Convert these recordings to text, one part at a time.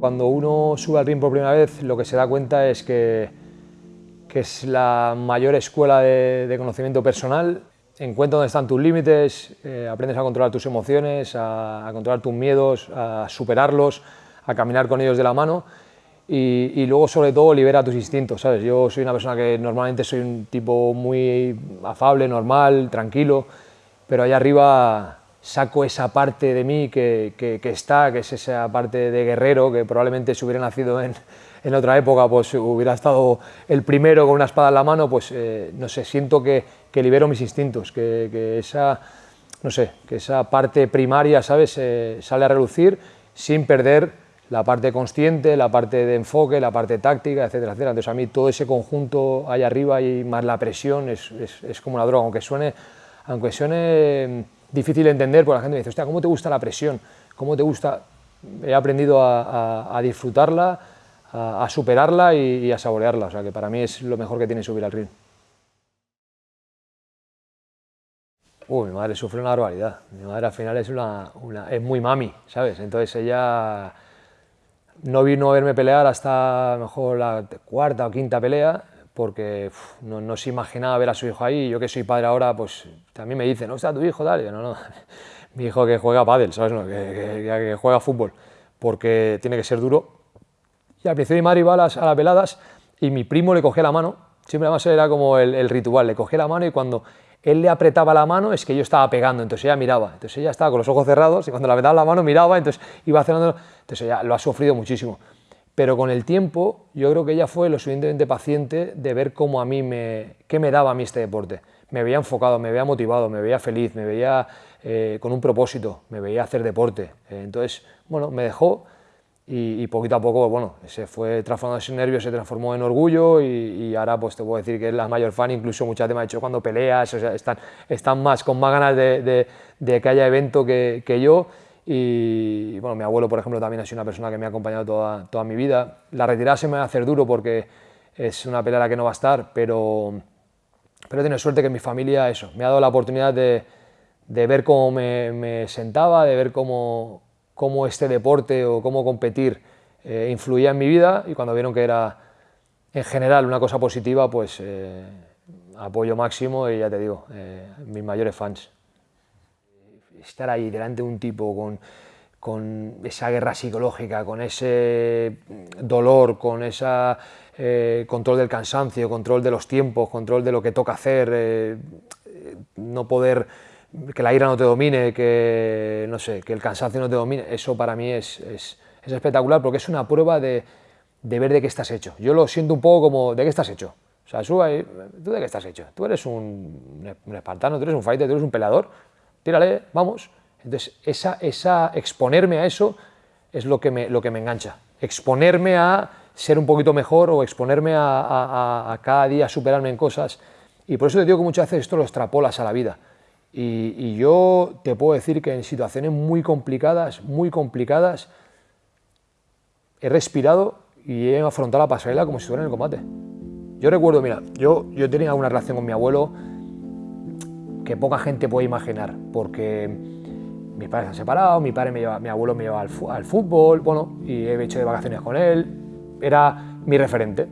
Cuando uno sube al ring por primera vez, lo que se da cuenta es que, que es la mayor escuela de, de conocimiento personal. Encuentra dónde están tus límites, eh, aprendes a controlar tus emociones, a, a, controlar tus miedos, a superarlos, a caminar con ellos de la mano y, y, luego sobre todo libera tus instintos, ¿sabes? Yo soy una persona que normalmente soy un tipo muy afable, normal, tranquilo, pero allá arriba saco esa parte de mí que, que, está, que es esa parte de guerrero, que probablemente si hubiera nacido en, en, otra época, pues hubiera estado el primero con una espada en la mano, pues eh, no sé, siento que, que, libero mis instintos, que, esa, no sé, que esa parte primaria, ¿sabes?, eh, sale a relucir sin perder la parte consciente, la parte de enfoque, la parte táctica, etcétera, etcétera. Entonces a mí todo ese conjunto ahí arriba y más la presión es, es, es como una droga, aunque suene, aunque suene difícil de entender, porque la gente me dice, hostia, ¿cómo te gusta la presión? ¿Cómo te gusta? He aprendido a, disfrutarla, a, superarla y, a saborearla, o sea que para mí es lo mejor que tiene subir al ring. Uy, mi madre sufre una barbaridad, mi madre al final es, una, una, es muy mami, ¿sabes? Entonces ella no vino a verme pelear hasta mejor la cuarta o quinta pelea, porque uf, no, no, se imaginaba ver a su hijo ahí. Yo que soy padre ahora, pues también me dicen, ¿no está tu hijo? Tal. no, no, mi hijo que juega pádel, ¿sabes? No, que, que, que, juega fútbol, porque tiene que ser duro. Y al principio mi madre iba a las, a las veladas y mi primo le cogía la mano, siempre además era como el, el ritual, le cogía la mano y cuando él le apretaba la mano es que yo estaba pegando, entonces ella miraba, entonces ella estaba con los ojos cerrados y cuando le apretaba la mano miraba, entonces iba haciendo, entonces ella lo ha sufrido muchísimo pero con el tiempo yo creo que ella fue lo suficientemente paciente de ver cómo a mí me, qué me daba a mí este deporte. Me veía enfocado, me veía motivado, me veía feliz, me veía eh, con un propósito, me veía hacer deporte. Eh, entonces, bueno, me dejó y, y, poquito a poco, bueno, se fue transformando ese nervio, se transformó en orgullo y, ahora pues te puedo decir que es la mayor fan, incluso muchas veces me ha dicho cuando peleas, o sea, están, están más, con más ganas de, de, de que haya evento que, que yo y bueno, mi abuelo, por ejemplo, también ha sido una persona que me ha acompañado toda, toda mi vida. La retirada se me va a hacer duro porque es una pelea que no va a estar, pero, pero he tenido suerte que mi familia, eso, me ha dado la oportunidad de, de ver cómo me, me, sentaba, de ver cómo, cómo este deporte o cómo competir eh, influía en mi vida y cuando vieron que era en general una cosa positiva, pues eh, apoyo máximo y ya te digo, eh, mis mayores fans estar ahí delante de un tipo con, con esa guerra psicológica, con ese dolor, con ese eh, control del cansancio, control de los tiempos, control de lo que toca hacer, eh, no poder, que la ira no te domine, que, no sé, que el cansancio no te domine, eso para mí es, es, es espectacular porque es una prueba de, de, ver de qué estás hecho. Yo lo siento un poco como, ¿de qué estás hecho? O sea, ¿tú de qué estás hecho? Tú eres un, un espartano, tú eres un fighter, tú eres un peleador, tírale, vamos. Entonces, esa, esa, exponerme a eso es lo que, me, lo que me engancha. Exponerme a ser un poquito mejor o exponerme a, a, a, cada día superarme en cosas. Y por eso te digo que muchas veces esto lo extrapolas a la vida. Y, yo te puedo decir que en situaciones muy complicadas, muy complicadas, he respirado y he afrontado la pasarela como si estuviera en el combate. Yo recuerdo, mira, yo, yo tenía una relación con mi abuelo que poca gente puede imaginar, porque mis padres se han separado, mi, padre me lleva, mi abuelo me lleva al, al, fútbol, bueno, y he hecho de vacaciones con él, era mi referente.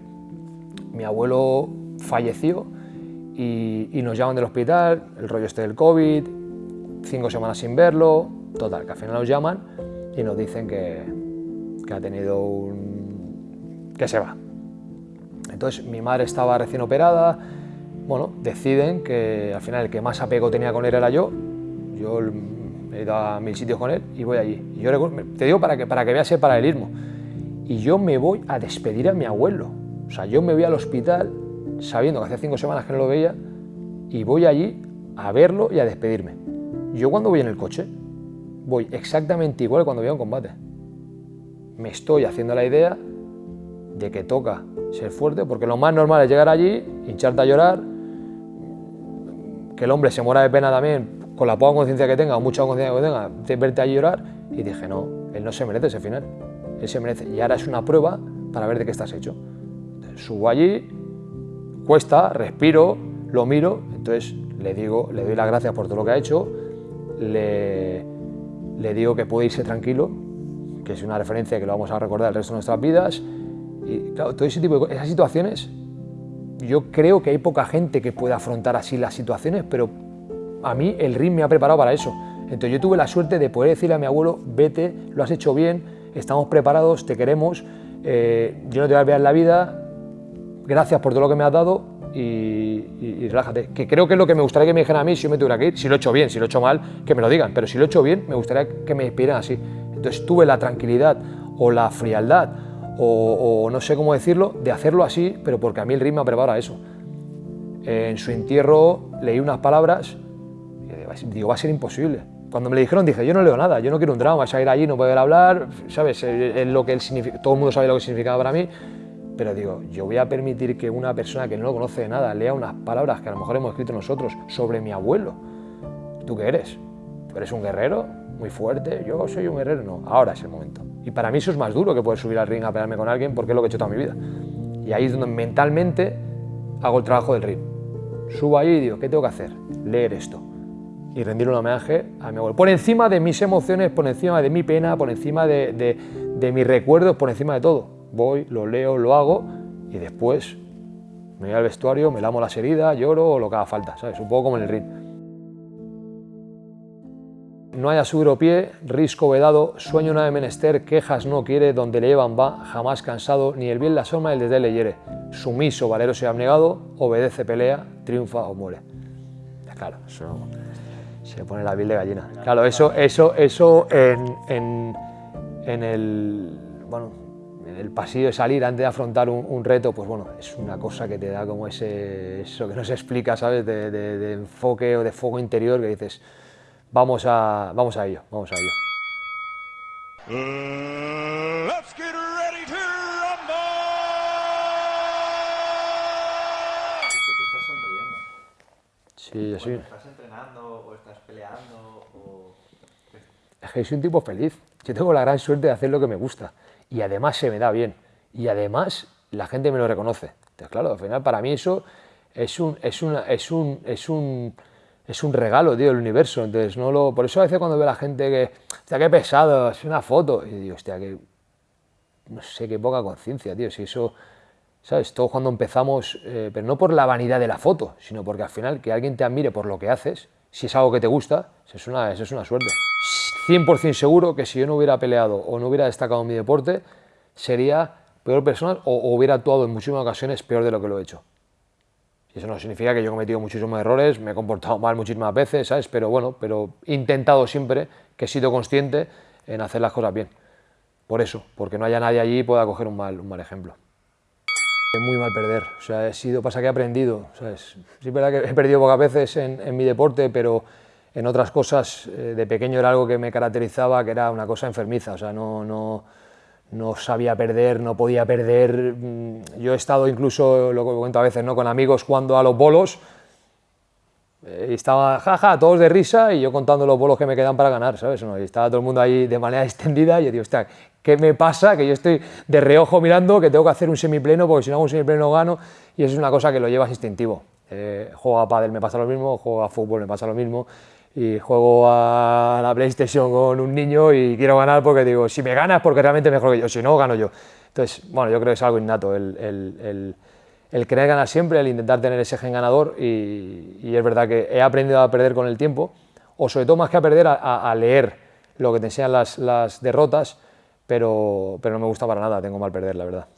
Mi abuelo falleció y, y, nos llaman del hospital, el rollo este del COVID, cinco semanas sin verlo, total, que al final nos llaman y nos dicen que, que ha tenido un... que se va. Entonces mi madre estaba recién operada, bueno, deciden que al final el que más apego tenía con él era yo, yo he ido a mil sitios con él y voy allí. Y yo te digo para que, para que veas el paralelismo. Y yo me voy a despedir a mi abuelo. O sea, yo me voy al hospital sabiendo que hace cinco semanas que no lo veía y voy allí a verlo y a despedirme. Yo cuando voy en el coche voy exactamente igual que cuando voy a un combate. Me estoy haciendo la idea de que toca ser fuerte, porque lo más normal es llegar allí, hincharte a llorar, que el hombre se muera de pena también, con la poca conciencia que tenga, o mucha conciencia que tenga, de verte allí llorar, y dije, no, él no se merece ese final, él se merece, y ahora es una prueba para ver de qué estás hecho. Entonces, subo allí, cuesta, respiro, lo miro, entonces le digo, le doy las gracias por todo lo que ha hecho, le, le digo que puede irse tranquilo, que es una referencia que lo vamos a recordar el resto de nuestras vidas. Y claro, todo ese tipo de esas situaciones, yo creo que hay poca gente que pueda afrontar así las situaciones, pero a mí el ring me ha preparado para eso. Entonces yo tuve la suerte de poder decirle a mi abuelo, vete, lo has hecho bien, estamos preparados, te queremos, eh, yo no te voy a olvidar la vida, gracias por todo lo que me has dado y, relájate. Que creo que es lo que me gustaría que me dijeran a mí si yo me tuviera que ir, si lo he hecho bien, si lo he hecho mal, que me lo digan, pero si lo he hecho bien, me gustaría que me despidieran así. Entonces tuve la tranquilidad o la frialdad o, no sé cómo decirlo, de hacerlo así, pero porque a mí el ritmo me prepara eso. En su entierro leí unas palabras y digo, va a ser imposible cuando me lo dijeron dije, yo no leo nada, yo no quiero un drama, es ir allí, no poder hablar, ¿sabes? Es lo que todo el mundo sabe lo que significaba para mí, pero digo, yo voy a permitir que una persona que no lo conoce de nada lea unas palabras que a lo mejor hemos escrito nosotros sobre mi abuelo. ¿Tú qué eres? ¿Tú eres un guerrero? Muy fuerte. Yo soy un guerrero. No, ahora es el momento. Y para mí eso es más duro que poder subir al ring a pelearme con alguien porque es lo que he hecho toda mi vida. Y ahí es donde mentalmente hago el trabajo del ring. Subo ahí y digo, ¿qué tengo que hacer? Leer esto y rendir un homenaje a mi abuelo. Por encima de mis emociones, por encima de mi pena, por encima de, mis recuerdos, por encima de todo. Voy, lo leo, lo hago y después me voy al vestuario, me lamo las heridas, lloro o lo que haga falta, ¿sabes? Un poco como en el ring. No haya seguro pie, risco vedado, sueño una de menester, quejas no quiere, donde le llevan va, jamás cansado, ni el bien la soma el desde le hiere. Sumiso, valero se ha abnegado, obedece, pelea, triunfa o muere. Claro, eso se pone la piel de gallina. Claro, eso, eso, eso en, el, bueno, en el pasillo de salir antes de afrontar un, reto, pues bueno, es una cosa que te da como ese, eso que no se explica, ¿sabes? De, enfoque o de fuego interior que dices, vamos a, vamos a ello, vamos a ello. Sí, yo soy peleando? O... Es que soy un tipo feliz. Yo tengo la gran suerte de hacer lo que me gusta. Y además se me da bien. Y además la gente me lo reconoce. Entonces, claro, al final para mí eso es un, es una, es un, es un, es un regalo, tío, del universo. Entonces, no lo, por eso a veces cuando veo a la gente que, hostia, qué pesado, es una foto, y digo, hostia, que, no sé, qué poca conciencia, tío, si eso, ¿sabes? Todo cuando empezamos, eh, pero no por la vanidad de la foto, sino porque al final que alguien te admire por lo que haces, si es algo que te gusta, eso es una, eso es una suerte. 100% seguro que si yo no hubiera peleado o no hubiera destacado en mi deporte, sería peor persona o, hubiera actuado en muchísimas ocasiones peor de lo que lo he hecho. Eso no significa que yo he cometido muchísimos errores, me he comportado mal muchísimas veces, ¿sabes? Pero bueno, pero he intentado siempre que he sido consciente en hacer las cosas bien. Por eso, porque no haya nadie allí y pueda coger un mal, un mal ejemplo. Es muy mal perder, o sea, he sido, pasa que he aprendido, ¿sabes? Sí es verdad que he perdido pocas veces en, mi deporte, pero en otras cosas eh, de pequeño era algo que me caracterizaba, que era una cosa enfermiza, o sea, no, no, no sabía perder, no podía perder. Mm, yo he estado incluso, lo cuento a veces, ¿no? con amigos jugando a los bolos, eh, y estaba, jaja, todos de risa y yo contando los bolos que me quedan para ganar, ¿sabes? Y estaba todo el mundo ahí de manera extendida y yo digo, hostia, ¿qué me pasa? Que yo estoy de reojo mirando, que tengo que hacer un semipleno porque si no hago un semipleno no gano y eso es una cosa que lo llevas instintivo. Eh, juego a pádel me pasa lo mismo, juego a fútbol me pasa lo mismo y juego a la PlayStation con un niño y quiero ganar porque digo, si me ganas porque realmente mejor que yo, si no, gano yo. Entonces, bueno, yo creo que es algo innato el, el querer ganar siempre, el intentar tener ese gen ganador y, es verdad que he aprendido a perder con el tiempo, o sobre todo más que a perder, a, leer lo que te enseñan las, las derrotas, pero, pero no me gusta para nada, tengo mal perder, la verdad.